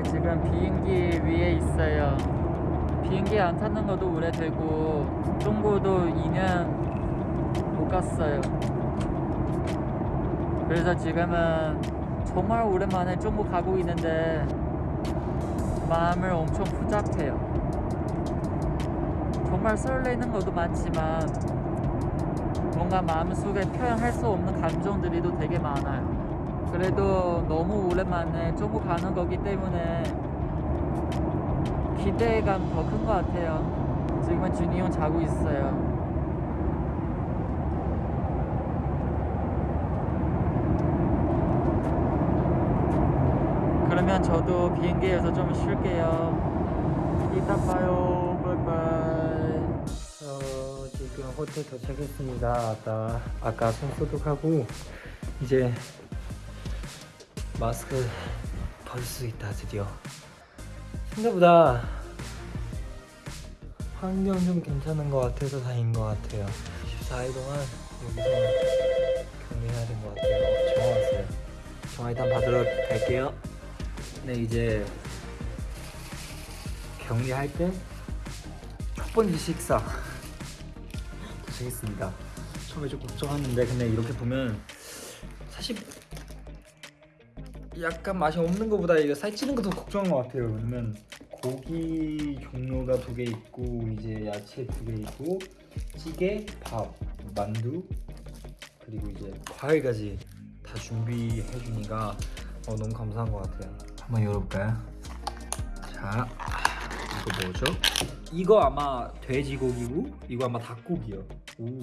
네, 지금 비행기 위에 있어요. 비행기 안 타는 것도 오래되고 중국도 2년 못 갔어요. 그래서 지금은 정말 오랜만에 중국 가고 있는데 마음을 엄청 복잡해요. 정말 설레는 것도 많지만 뭔가 마음속에 표현할 수 없는 감정들이 또 되게 많아요. 그래도 너무 오랜만에 중국 가는 거기 때문에 기대감 더 큰 것 같아요. 지금은 준이 형 자고 있어요. 그러면 저도 비행기에서 좀 쉴게요. 이따 봐요. 바이바이. 저 지금 호텔 도착했습니다. 아까 아까 손 소독하고 이제 마스크 벗을 수 있다 드디어. 생각보다 환경 좀 괜찮은 것 같아서 다행인 것 같아요. 14일 동안 여기서 격리해야 된 것 같아요. 어, 전화 왔어요. 전화 일단 받으러 갈게요. 네 이제 격리할 때 첫 번째 식사 도착했습니다. 처음에 좀 걱정했는데 근데 이렇게 보면 사실 약간 맛이 없는 것보다 이거 살찌는 거더 걱정한 것 같아요. 왜냐면 고기 종류가 두 개 있고 이제 야채 두 개 있고 찌개, 밥, 만두 그리고 이제 과일까지 다 준비해 주니까 어, 너무 감사한 것 같아요. 한번 열어볼까요? 자, 이거 뭐죠? 이거 아마 돼지고기고 이거 아마 닭고기요. 오.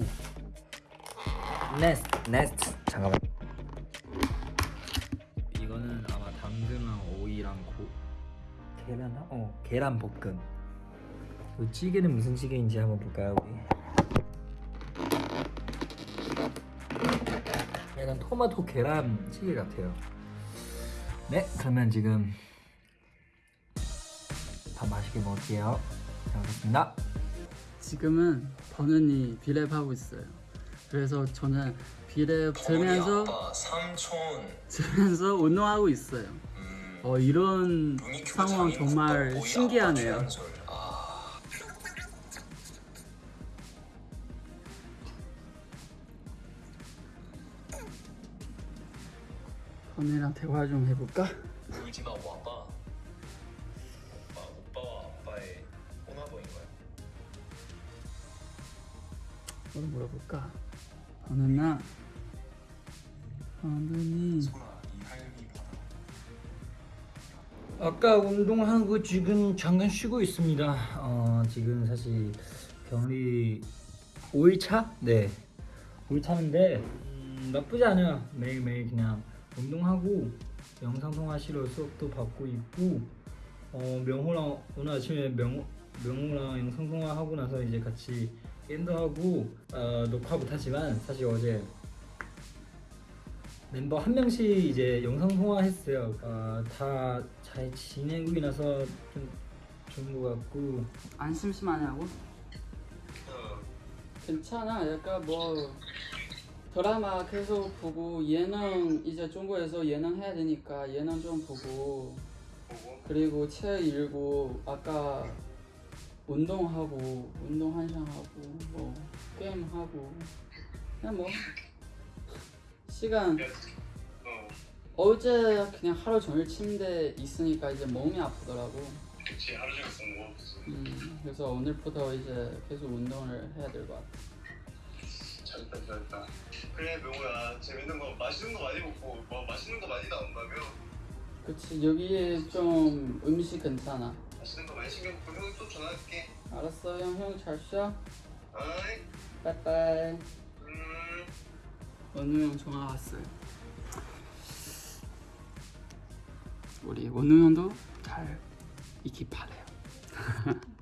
네스트, 네스트. 잠깐만. 이거는 아마 당근랑 오이랑 고 계란 어 계란 볶음. 이 찌개는 무슨 찌개인지 한번 볼까요 우리? 약간 토마토 계란 찌개 같아요. 네, 그러면 지금 밥 맛있게 먹을게요. 잘 먹겠습니다. 지금은 버는이 비랩 하고 있어요. 그래서 저는 비랩 들면서 아빠, 삼촌, 들면서 운동하고 있어요. 음, 어 이런 상황 정말 신기하네요. 아, 버는이랑 대화 좀 해볼까? 울지 마, 와봐. 뭘 물어볼까? 버는아, 버는이 소라, 이 할미 봐라. 아까 운동하고 지금 잠깐 쉬고 있습니다. 어, 지금 사실 격리 5일차? 네. 5일차인데 음, 나쁘지 않아요. 매일매일 그냥 운동하고 영상 통화 실로 수업도 받고 있고 어, 명호랑 오늘 아침에 명, 명호랑 영상 통화하고 나서 이제 같이 게임도 하고 어, 녹화 못하지만 사실 어제 멤버 한 명씩 이제 영상 통화했어요. 어, 다잘 지내고 나서 좀 좋은 것 같고 안 심심하냐고? 어, 괜찮아. 약간 뭐 드라마 계속 보고 예능 이제 중국에서 예능 해야 되니까 예능 좀 보고 그리고 책 읽고 아까 운동하고 운동 한 시간 하고 뭐 게임 하고 그냥 뭐 시간 어, 어제 그냥 하루 종일 침대 있으니까 이제 몸이 아프더라고. 그치 하루 종일 공부 없어. 음, 그래서 오늘부터 이제 계속 운동을 해야 될 것 같아. 잘했다, 잘했다. 그래, 명호야, 재밌는 거, 맛있는 거 많이 먹고, 뭐 맛있는 거 많이 나온다며? 그치 여기 좀 음식 괜찮아. 맛있는 거 많이 신경 먹고 형이 또 전화할게. 알았어 형 형 잘 쉬어. 아이, 빠이빠이. 음. 원우 형 전화 왔어요. 우리 원우 형도 잘 있기 바래요.